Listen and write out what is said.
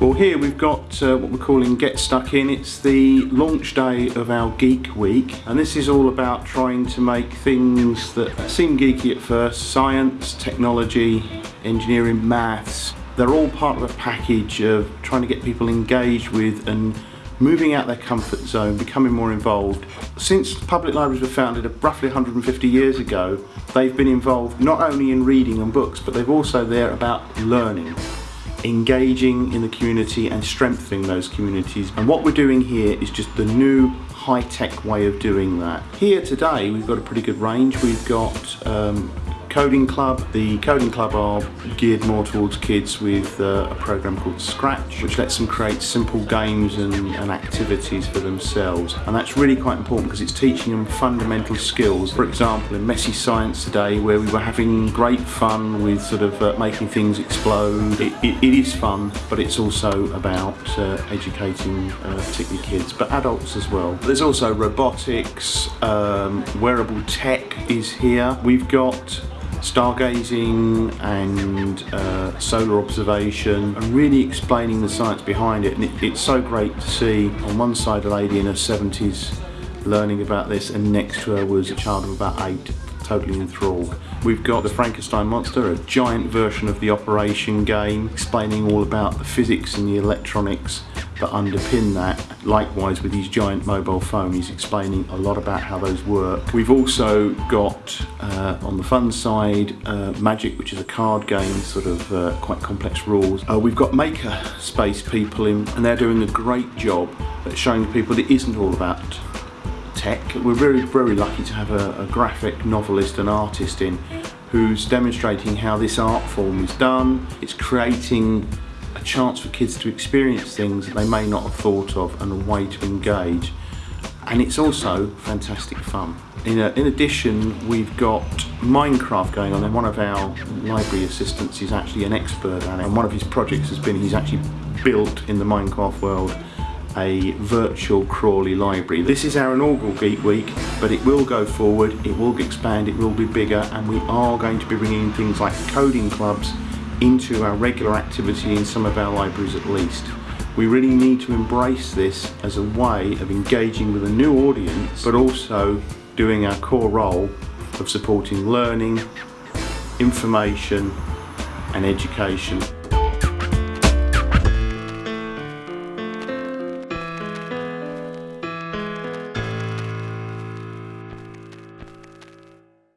Well here we've got uh, what we're calling Get Stuck In. It's the launch day of our Geek Week and this is all about trying to make things that seem geeky at first, science, technology, engineering, maths, they're all part of a package of trying to get people engaged with and moving out their comfort zone, becoming more involved. Since public libraries were founded roughly 150 years ago, they've been involved not only in reading and books, but they've also there about learning engaging in the community and strengthening those communities and what we're doing here is just the new high-tech way of doing that. Here today we've got a pretty good range. We've got um, Coding Club. The Coding Club are geared more towards kids with uh, a program called Scratch, which lets them create simple games and, and, activities for themselves. And that's really quite important because it's teaching them fundamental skills. For example, in Messy Science today, where we were having great fun with sort of uh, making things explode, it, it, it is fun, but it's also about uh, educating uh, particularly kids, but adults as well. There's also robotics, um, wearable tech is here. We've got stargazing and uh, solar observation and really explaining the science behind it and it, it's so great to see on one side a lady in her 70s learning about this and next to her was a child of about eight totally enthralled. We've got the Frankenstein monster, a giant version of the operation game explaining all about the physics and the electronics that underpin that. Likewise with his giant mobile phone, he's explaining a lot about how those work. We've also got uh, on the fun side uh, Magic, which is a card game, sort of uh, quite complex rules. Uh, we've got maker space people in, and they're doing a great job at showing people that it isn't all about tech. We're very, very lucky to have a, a graphic novelist and artist in who's demonstrating how this art form is done. It's creating a chance for kids to experience things they may not have thought of and a way to engage. And it's also fantastic fun. In, a, in, addition, we've got Minecraft going on and one of our library assistants is actually an expert at it and one of his projects has been he's actually built in the Minecraft world a virtual Crawley library. This is our inaugural Geek Week, but it will go forward, it will expand, it will be bigger, and we are going to be bringing in things like coding clubs into our regular activity in some of our libraries at least. We really need to embrace this as a way of engaging with a new audience, but also doing our core role of supporting learning, information and education